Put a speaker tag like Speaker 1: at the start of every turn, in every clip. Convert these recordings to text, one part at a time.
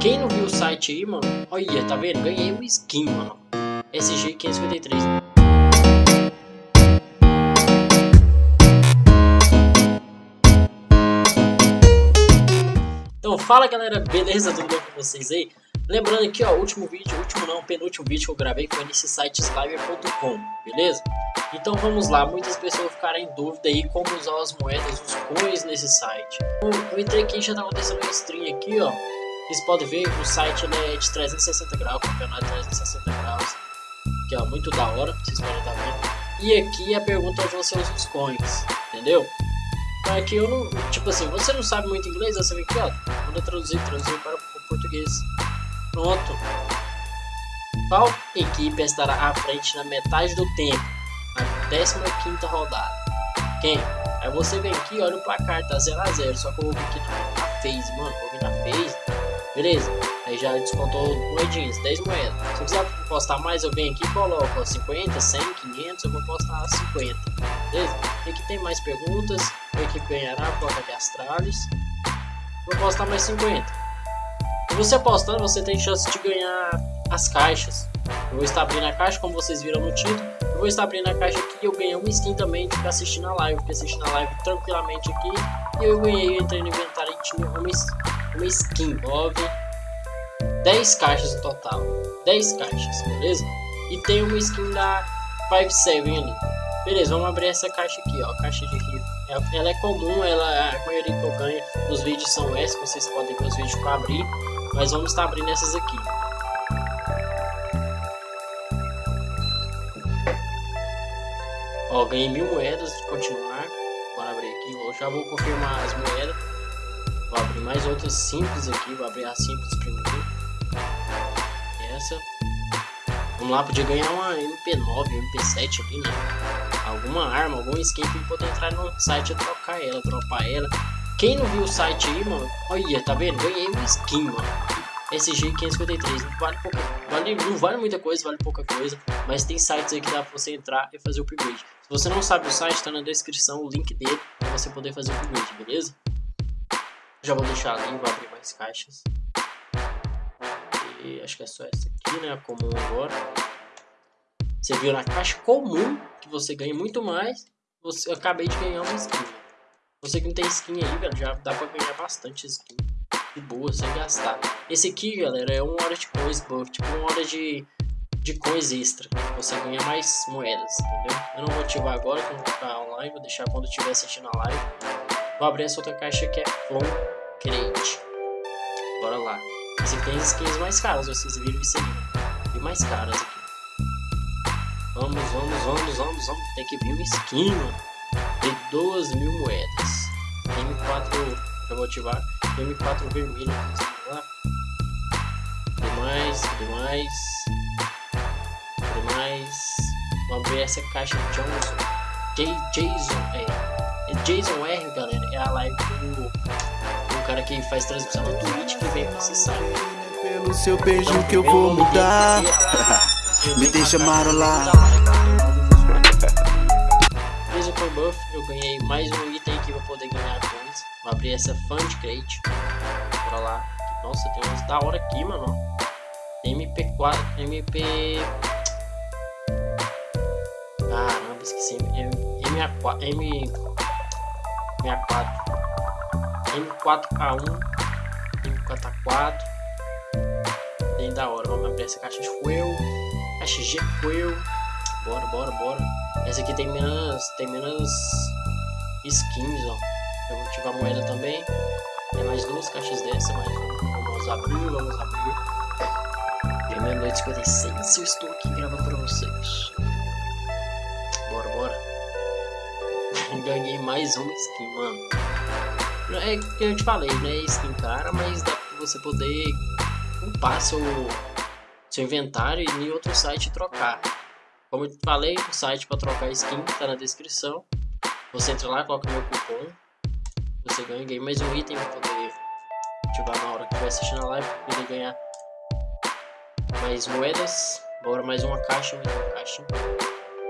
Speaker 1: Quem não viu o site aí, mano, olha, tá vendo? Ganhei uma skin, mano. SG553. Então, fala galera, beleza? Tudo bem com vocês aí? Lembrando aqui, ó, último vídeo, último não, penúltimo vídeo que eu gravei foi nesse site slimer.com, beleza? Então vamos lá, muitas pessoas ficaram em dúvida aí como usar as moedas, os coins nesse site. Eu, eu entrei aqui, já tá acontecendo uma stream aqui, ó. Vocês podem ver, o site é de 360 graus, campeonato de 360 graus. Que é muito da hora, vocês podem estar vendo. E aqui a pergunta é onde você usa os coins, entendeu? Então aqui eu não, tipo assim, você não sabe muito inglês, você vem aqui, ó. Eu traduzir, traduzir para o português. Pronto. Qual equipe estará à frente na metade do tempo? Na 15 rodada. Quem? Aí você vem aqui, olha o placar, tá 0x0. Só que eu vou vir aqui na, phase, mano. Vou vir na phase. Beleza? Aí já descontou moedinhas, 10 moedas. Se eu quiser postar mais, eu venho aqui e coloco 50, 100, 500. Eu vou postar 50. Beleza? E aqui tem mais perguntas. A equipe ganhará, coloca aqui Astralis. Vou postar mais 50 você apostando, você tem chance de ganhar as caixas. Eu vou estar abrindo a caixa, como vocês viram no título. Eu vou estar abrindo a caixa aqui e eu ganhei uma skin também de ficar assistindo a live. Fiquei assistindo a live tranquilamente aqui. E eu ganhei, eu entrei no inventário e tinha uma, uma skin 9. 10 caixas no total. 10 caixas, beleza? E tem uma skin da 57 ali. Beleza, vamos abrir essa caixa aqui, ó. Caixa de rico. Ela é comum, ela, a maioria que eu ganho nos vídeos são essas. Vocês podem ver os vídeos que eu abri. Mas vamos estar abrindo essas aqui. Ó, ganhei mil moedas continuar. Bora abrir aqui. Eu já vou confirmar as moedas. Mais outras simples aqui. Vou abrir a simples primeiro. Essa. Vamos lá, podia ganhar uma MP9, MP7 ali, né? Alguma arma, algum skin pra poder entrar no site e trocar ela, dropar ela. Quem não viu o site aí, mano, olha, tá vendo? Ganhei uma skin, mano. SG 553, não vale, pouca, vale, não vale muita coisa, vale pouca coisa, mas tem sites aí que dá pra você entrar e fazer o upgrade. Se você não sabe o site, tá na descrição o link dele pra você poder fazer o upgrade, beleza? Já vou deixar ali, vou abrir mais caixas. E acho que é só essa aqui, né, a comum agora. Você viu na caixa comum que você ganha muito mais, você, eu acabei de ganhar uma skin. Você que não tem skin aí, velho, já dá pra ganhar bastante skin. De boa, sem gastar. Esse aqui, galera, é uma hora de coins buff, tipo uma hora de, de coins extra. Você ganha mais moedas, entendeu? Eu não vou ativar agora, quando ficar online, vou deixar quando estiver assistindo a live. Vou abrir essa outra caixa que é From Crate. Bora lá. Aqui tem as skins mais caras, vocês viram isso aí. E mais caras aqui. Vamos, vamos, vamos, vamos, vamos. Tem que vir uma skin, mano de 2 mil moedas. M4, já vou ativar. M4 vermelho. Demais, demais. Demais. Vamos ver essa caixa de Johnson. J Jason, é. É Jason R, galera. É a live do cara que faz transmissão no Twitch que vem pra site.
Speaker 2: Pelo seu beijo então, que eu vou mudar. Me deixa marolar
Speaker 1: por buff, eu ganhei mais um item aqui pra poder ganhar coins. Vou abrir essa Fund Crate. Bora lá. Nossa, tem uns da hora aqui, mano. MP4, MP... Caramba, esqueci. M64, M... M64. M4K1. M4A4. Tem da hora. Vamos abrir essa caixa de fuel. Caixa fuel. Bora, bora, bora. Essa aqui tem menos, tem menos skins, ó. Eu vou ativar a moeda também. Tem mais duas caixas dessa, mas vamos abrir, vamos abrir. É meia-noite 56 eu estou aqui gravando pra vocês. Bora, bora. Ganhei mais uma skin, mano. É que eu te falei, né? Skin cara, mas dá pra você poder upar seu, seu inventário e em outro site trocar. Como eu falei, o site para trocar skin está na descrição. Você entra lá, coloca meu cupom. Você ganha, mais um item para poder ativar na hora que vai assistir na live. Para poder ganhar mais moedas. Bora mais uma caixa, mais uma caixa.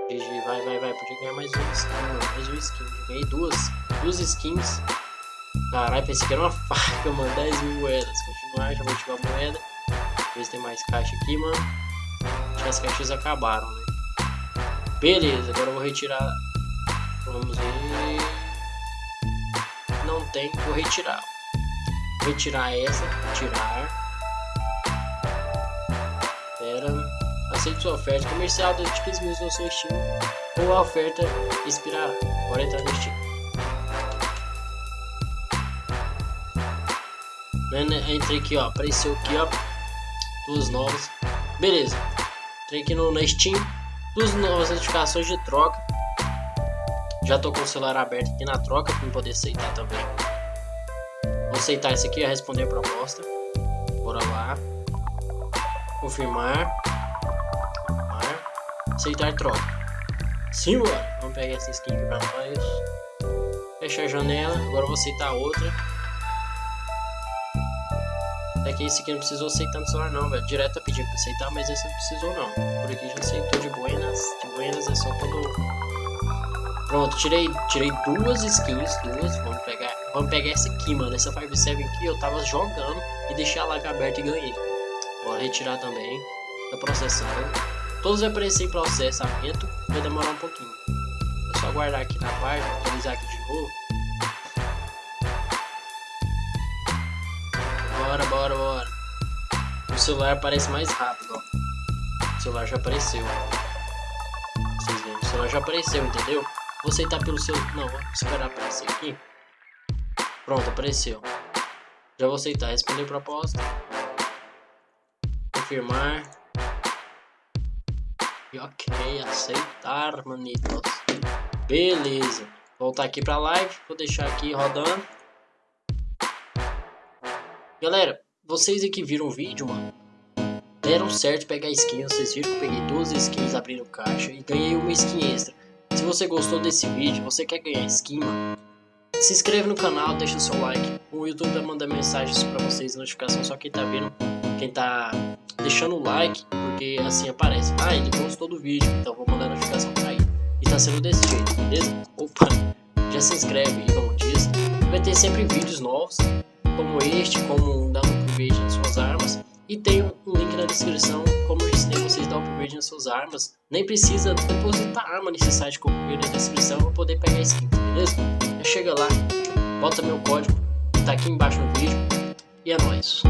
Speaker 1: GG, vai, vai, vai. Podia ganhar mais uma skin. Mais uma skin. ganhei duas, duas skins. Caralho, pensei que era uma faca, mano. 10 mil moedas. Continuar, já vou ativar a moeda. Ver se tem mais caixa aqui, mano. Acho que as caixas acabaram, né? Beleza, agora eu vou retirar. Vamos ver. Não tem, vou retirar. Vou retirar essa, tirar. Pera. Aceite sua oferta comercial de 15 mil no seu Steam ou a oferta expirará. Bora entrar no Steam. Entrei aqui, ó. Apareceu aqui, ó. Duas novas. Beleza. Entrei aqui no, na Steam. Duas novas notificações de troca. Já tô com o celular aberto aqui na troca para poder aceitar também. Vou aceitar esse aqui, responder a proposta. Bora lá. Confirmar. Confirmar. Aceitar troca. Sim, bora. Vamos pegar essa skin aqui pra nós. Fechar a janela. Agora vou aceitar outra. É que esse aqui não precisou aceitar no celular não, velho. Direto tá pedindo pra aceitar, mas esse não precisou não. Por aqui já aceitou de buenas. De buenas é só quando... Pronto, tirei, tirei duas skins, duas. Vamos pegar, vamos pegar essa aqui, mano. Essa 5-7 aqui eu tava jogando e deixei a live aberta e ganhei. Bora retirar também. Tá processando. Todos vai aparecer em processamento, vai demorar um pouquinho. É só aguardar aqui na página, atualizar aqui de novo. Bora, bora, bora. O celular aparece mais rápido, ó. O celular já apareceu. Vocês veem, o celular já apareceu, entendeu? Vou aceitar pelo seu... Não, vou esperar aparecer aqui. Pronto, apareceu. Já vou aceitar. Responder proposta. Confirmar. E ok, aceitar, manitos. Beleza. Voltar aqui pra live. Vou deixar aqui rodando. Galera, vocês aqui viram o vídeo, mano. Deram certo pegar skin. Vocês viram que eu peguei duas skins abrindo caixa e ganhei uma skin extra. Se você gostou desse vídeo, você quer ganhar skin, mano, se inscreve no canal, deixa o seu like. O YouTube vai mandar mensagens pra vocês, notificação só quem tá vendo, quem tá deixando o like, porque assim aparece. Ah, ele gostou do vídeo, então vou mandar notificação pra ele. E tá sendo desse jeito, beleza? Opa, já se inscreve aí, como diz. Vai ter sempre vídeos novos como este, como dar um upgrade nas suas armas. E tem um link na descrição como eu ensinei vocês a dar upgrade nas suas armas. Nem precisa depositar arma nesse site o upgrade na descrição para poder pegar skin, beleza? Já chega lá, bota meu código, tá aqui embaixo no vídeo. E é nóis.